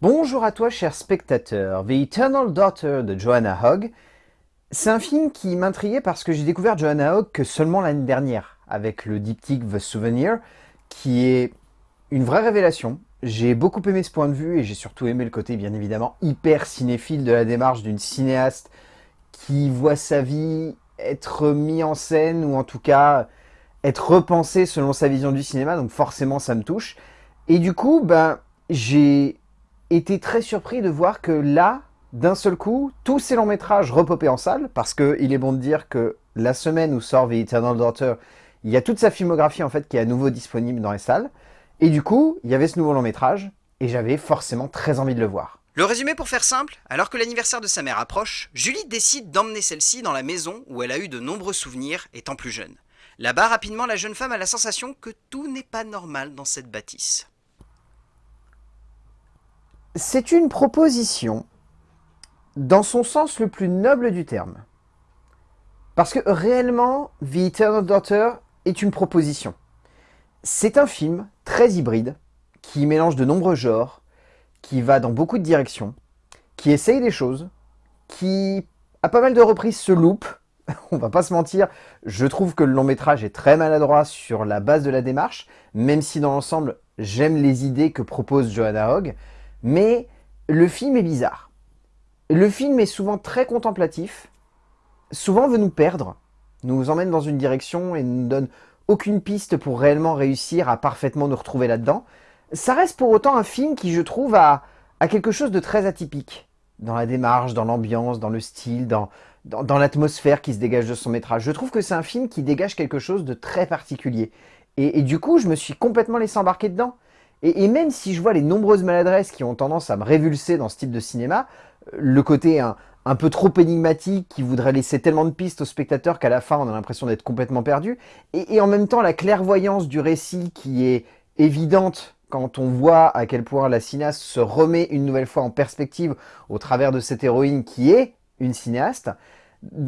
Bonjour à toi cher spectateur, The Eternal Daughter de Joanna Hogg. C'est un film qui m'intriguait parce que j'ai découvert Joanna Hogg que seulement l'année dernière, avec le diptyque The Souvenir, qui est une vraie révélation. J'ai beaucoup aimé ce point de vue et j'ai surtout aimé le côté bien évidemment hyper cinéphile de la démarche d'une cinéaste qui voit sa vie être mise en scène ou en tout cas être repensée selon sa vision du cinéma, donc forcément ça me touche. Et du coup, ben, j'ai été très surpris de voir que là, d'un seul coup, tous ces longs métrages repopaient en salle, parce qu'il est bon de dire que la semaine où sort The Eternal Daughter, il y a toute sa filmographie en fait qui est à nouveau disponible dans les salles. Et du coup, il y avait ce nouveau long métrage, et j'avais forcément très envie de le voir. Le résumé pour faire simple, alors que l'anniversaire de sa mère approche, Julie décide d'emmener celle-ci dans la maison où elle a eu de nombreux souvenirs étant plus jeune. Là-bas, rapidement, la jeune femme a la sensation que tout n'est pas normal dans cette bâtisse. C'est une proposition dans son sens le plus noble du terme. Parce que réellement, The Eternal Daughter est une proposition. C'est un film très hybride, qui mélange de nombreux genres, qui va dans beaucoup de directions, qui essaye des choses, qui a pas mal de reprises se loupe, on va pas se mentir, je trouve que le long métrage est très maladroit sur la base de la démarche, même si dans l'ensemble, j'aime les idées que propose Johanna Hogg, mais le film est bizarre. Le film est souvent très contemplatif, souvent veut nous perdre, nous emmène dans une direction et ne nous donne aucune piste pour réellement réussir à parfaitement nous retrouver là-dedans. Ça reste pour autant un film qui, je trouve, a, quelque chose de très atypique dans la démarche, dans l'ambiance, dans le style, dans, l'atmosphère qui se dégage de son métrage. Je trouve que c'est un film qui dégage quelque chose de très particulier. Et, du coup, je me suis complètement laissé embarquer dedans. Et, même si je vois les nombreuses maladresses qui ont tendance à me révulser dans ce type de cinéma, euh, le côté un, peu trop énigmatique qui voudrait laisser tellement de pistes aux spectateurs qu'à la fin on a l'impression d'être complètement perdu, et, en même temps la clairvoyance du récit qui est évidente quand on voit à quel point la cinéaste se remet une nouvelle fois en perspective au travers de cette héroïne qui est une cinéaste,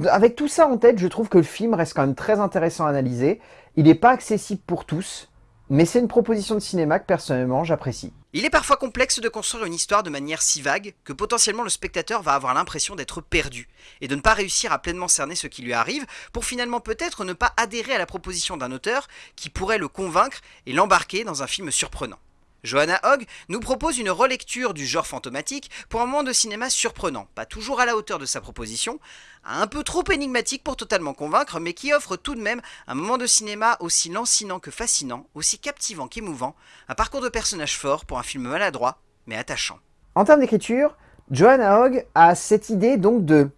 avec tout ça en tête, je trouve que le film reste quand même très intéressant à analyser. Il n'est pas accessible pour tous, mais c'est une proposition de cinéma que personnellement j'apprécie. Il est parfois complexe de construire une histoire de manière si vague que potentiellement le spectateur va avoir l'impression d'être perdu et de ne pas réussir à pleinement cerner ce qui lui arrive pour finalement peut-être ne pas adhérer à la proposition d'un auteur qui pourrait le convaincre et l'embarquer dans un film surprenant. Johanna Hogg nous propose une relecture du genre fantomatique pour un moment de cinéma surprenant, pas toujours à la hauteur de sa proposition, un peu trop énigmatique pour totalement convaincre, mais qui offre tout de même un moment de cinéma aussi lancinant que fascinant, aussi captivant qu'émouvant, un parcours de personnage fort pour un film maladroit, mais attachant. En termes d'écriture, Johanna Hogg a cette idée donc de,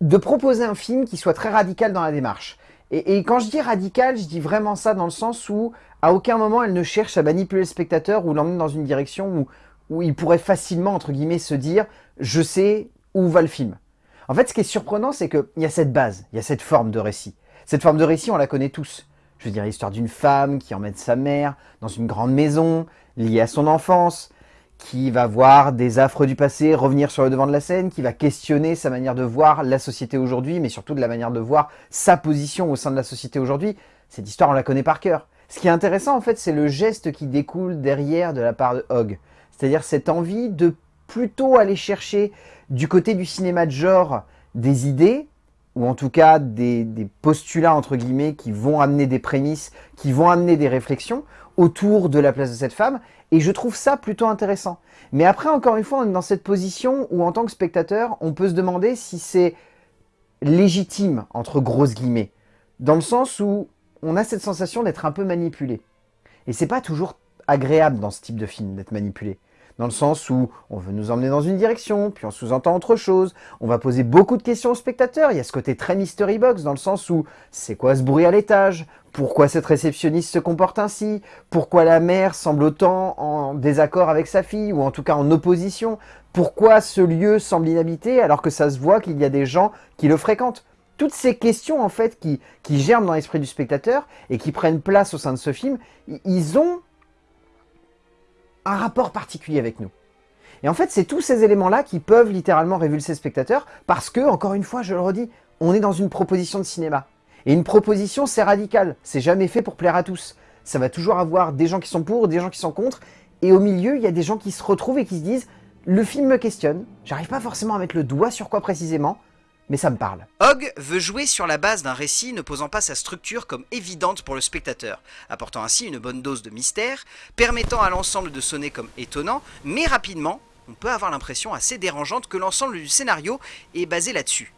de proposer un film qui soit très radical dans la démarche. Et, quand je dis radical, je dis vraiment ça dans le sens où à aucun moment elle ne cherche à manipuler le spectateur ou l'emmener dans une direction où, où il pourrait facilement, entre guillemets, se dire « je sais où va le film ». En fait, ce qui est surprenant, c'est qu'il y a cette base, il y a cette forme de récit. Cette forme de récit, on la connaît tous. Je veux dire, l'histoire d'une femme qui emmène sa mère dans une grande maison, liée à son enfance, qui va voir des affres du passé revenir sur le devant de la scène, qui va questionner sa manière de voir la société aujourd'hui, mais surtout de la manière de voir sa position au sein de la société aujourd'hui. Cette histoire, on la connaît par cœur. Ce qui est intéressant, en fait, c'est le geste qui découle derrière de la part de Hogg. C'est-à-dire cette envie de plutôt aller chercher du côté du cinéma de genre des idées, ou en tout cas des, postulats entre guillemets qui vont amener des prémices, qui vont amener des réflexions autour de la place de cette femme, et je trouve ça plutôt intéressant. Mais après, encore une fois, on est dans cette position où en tant que spectateur, on peut se demander si c'est légitime, entre grosses guillemets, dans le sens où on a cette sensation d'être un peu manipulé. Et c'est pas toujours agréable dans ce type de film d'être manipulé dans le sens où on veut nous emmener dans une direction, puis on sous-entend autre chose, on va poser beaucoup de questions aux spectateurs, il y a ce côté très mystery box, dans le sens où c'est quoi ce bruit à l'étage? Pourquoi cette réceptionniste se comporte ainsi? Pourquoi la mère semble autant en désaccord avec sa fille, ou en tout cas en opposition? Pourquoi ce lieu semble inhabité alors que ça se voit qu'il y a des gens qui le fréquentent? Toutes ces questions en fait qui, qui germent dans l'esprit du spectateur et qui prennent place au sein de ce film, ils ont un rapport particulier avec nous. Et en fait, c'est tous ces éléments-là qui peuvent littéralement révulser le spectateur parce que, encore une fois, je le redis, on est dans une proposition de cinéma. Et une proposition, c'est radical. C'est jamais fait pour plaire à tous. Ça va toujours avoir des gens qui sont pour, des gens qui sont contre. Et au milieu, il y a des gens qui se retrouvent et qui se disent le film me questionne, j'arrive pas forcément à mettre le doigt sur quoi précisément, mais ça me parle. Hogg veut jouer sur la base d'un récit ne posant pas sa structure comme évidente pour le spectateur, apportant ainsi une bonne dose de mystère, permettant à l'ensemble de sonner comme étonnant, mais rapidement, on peut avoir l'impression assez dérangeante que l'ensemble du scénario est basé là-dessus.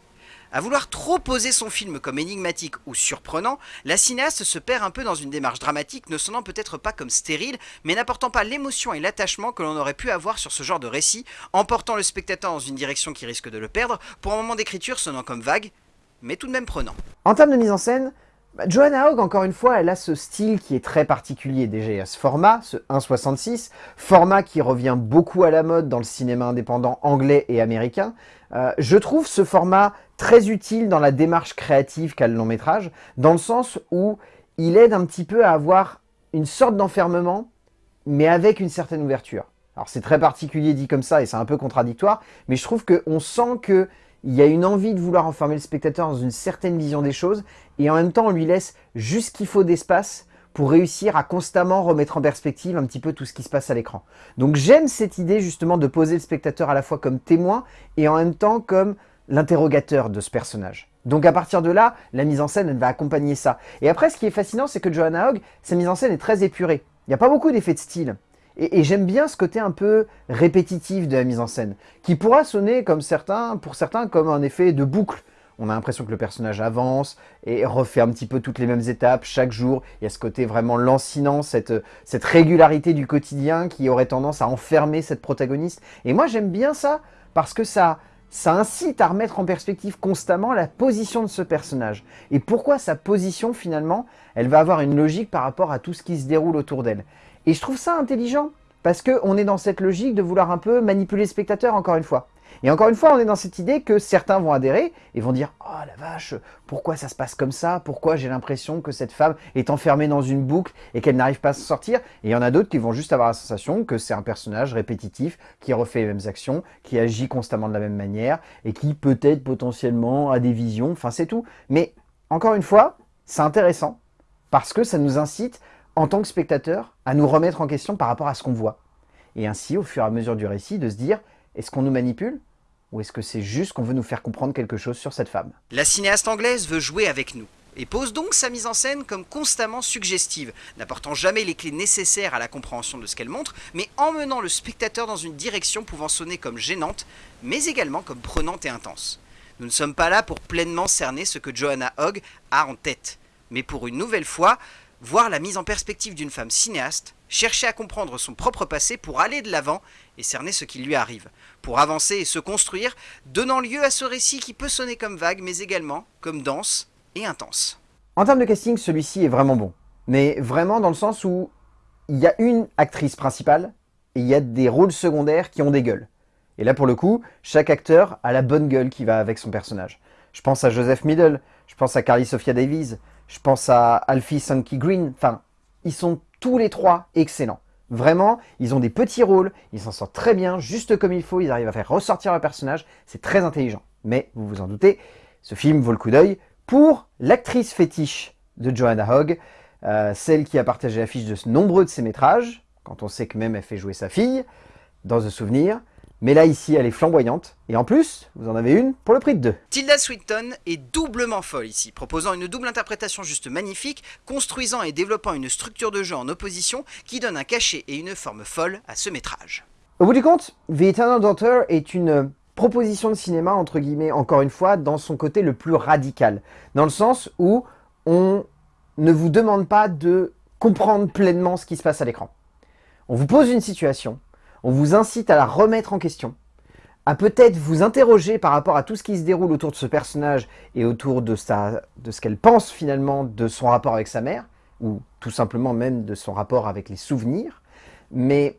À vouloir trop poser son film comme énigmatique ou surprenant, la cinéaste se perd un peu dans une démarche dramatique ne sonnant peut-être pas comme stérile, mais n'apportant pas l'émotion et l'attachement que l'on aurait pu avoir sur ce genre de récit, emportant le spectateur dans une direction qui risque de le perdre, pour un moment d'écriture sonnant comme vague, mais tout de même prenant. En termes de mise en scène, bah, Joanna Hogg, encore une fois, elle a ce style qui est très particulier. Déjà, ce format, ce 1.66, format qui revient beaucoup à la mode dans le cinéma indépendant anglais et américain. Euh, je trouve ce format très utile dans la démarche créative qu'a le long métrage, dans le sens où il aide un petit peu à avoir une sorte d'enfermement, mais avec une certaine ouverture. Alors c'est très particulier dit comme ça et c'est un peu contradictoire, mais je trouve qu'on sent que il y a une envie de vouloir enfermer le spectateur dans une certaine vision des choses, et en même temps on lui laisse juste ce qu'il faut d'espace pour réussir à constamment remettre en perspective un petit peu tout ce qui se passe à l'écran. Donc j'aime cette idée justement de poser le spectateur à la fois comme témoin et en même temps comme l'interrogateur de ce personnage. Donc à partir de là, la mise en scène va accompagner ça. Et après ce qui est fascinant c'est que Johanna Hogg, sa mise en scène est très épurée. Il n'y a pas beaucoup d'effets de style. Et, j'aime bien ce côté un peu répétitif de la mise en scène, qui pourra sonner comme certains, pour certains comme un effet de boucle. On a l'impression que le personnage avance et refait un petit peu toutes les mêmes étapes chaque jour. Il y a ce côté vraiment lancinant, cette régularité du quotidien qui aurait tendance à enfermer cette protagoniste. Et moi j'aime bien ça parce que ça, ça incite à remettre en perspective constamment la position de ce personnage. Et pourquoi sa position finalement, elle va avoir une logique par rapport à tout ce qui se déroule autour d'elle? Et je trouve ça intelligent, parce qu'on est dans cette logique de vouloir un peu manipuler le spectateur, encore une fois. Et encore une fois, on est dans cette idée que certains vont adhérer et vont dire « Oh la vache, pourquoi ça se passe comme ça? Pourquoi j'ai l'impression que cette femme est enfermée dans une boucle et qu'elle n'arrive pas à s'en sortir ?» Et il y en a d'autres qui vont juste avoir la sensation que c'est un personnage répétitif, qui refait les mêmes actions, qui agit constamment de la même manière et qui peut-être potentiellement a des visions, enfin c'est tout. Mais encore une fois, c'est intéressant parce que ça nous incite en tant que spectateur, à nous remettre en question par rapport à ce qu'on voit. Et ainsi, au fur et à mesure du récit, de se dire, est-ce qu'on nous manipule ou est-ce que c'est juste qu'on veut nous faire comprendre quelque chose sur cette femme? La cinéaste anglaise veut jouer avec nous, et pose donc sa mise en scène comme constamment suggestive, n'apportant jamais les clés nécessaires à la compréhension de ce qu'elle montre, mais emmenant le spectateur dans une direction pouvant sonner comme gênante, mais également comme prenante et intense. Nous ne sommes pas là pour pleinement cerner ce que Johanna Hogg a en tête, mais pour une nouvelle fois, voir la mise en perspective d'une femme cinéaste, chercher à comprendre son propre passé pour aller de l'avant et cerner ce qui lui arrive, pour avancer et se construire, donnant lieu à ce récit qui peut sonner comme vague, mais également comme dense et intense. En termes de casting, celui-ci est vraiment bon, mais vraiment dans le sens où il y a une actrice principale et il y a des rôles secondaires qui ont des gueules. Et là, pour le coup, chaque acteur a la bonne gueule qui va avec son personnage. Je pense à Joseph Middle, je pense à Carly Sophia Davies, je pense à Alfie Sankey Green. Enfin, ils sont tous les trois excellents. Vraiment, ils ont des petits rôles, ils s'en sortent très bien, juste comme il faut, ils arrivent à faire ressortir leur personnage, c'est très intelligent. Mais, vous vous en doutez, ce film vaut le coup d'œil pour l'actrice fétiche de Joanna Hogg, euh, celle qui a partagé l'affiche de nombreux de ses métrages, quand on sait que même elle fait jouer sa fille, dans The Souvenir, mais là, ici, elle est flamboyante. Et en plus, vous en avez une pour le prix de deux. Tilda Swinton est doublement folle ici, proposant une double interprétation juste magnifique, construisant et développant une structure de jeu en opposition qui donne un cachet et une forme folle à ce métrage. Au bout du compte, The Eternal Daughter est une proposition de cinéma, entre guillemets, encore une fois, dans son côté le plus radical. Dans le sens où on ne vous demande pas de comprendre pleinement ce qui se passe à l'écran. On vous pose une situation, on vous incite à la remettre en question, à peut-être vous interroger par rapport à tout ce qui se déroule autour de ce personnage et autour de, ce qu'elle pense finalement de son rapport avec sa mère, ou tout simplement même de son rapport avec les souvenirs. Mais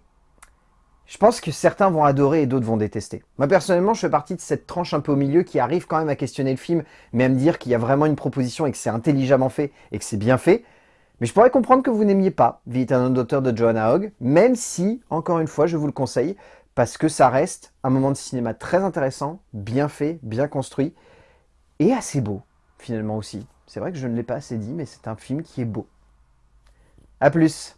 je pense que certains vont adorer et d'autres vont détester. Moi personnellement, je fais partie de cette tranche un peu au milieu qui arrive quand même à questionner le film, mais à me dire qu'il y a vraiment une proposition et que c'est intelligemment fait et que c'est bien fait, mais je pourrais comprendre que vous n'aimiez pas The Eternal Daughter de Joanna Hogg, même si, encore une fois, je vous le conseille, parce que ça reste un moment de cinéma très intéressant, bien fait, bien construit, et assez beau, finalement aussi. C'est vrai que je ne l'ai pas assez dit, mais c'est un film qui est beau. A plus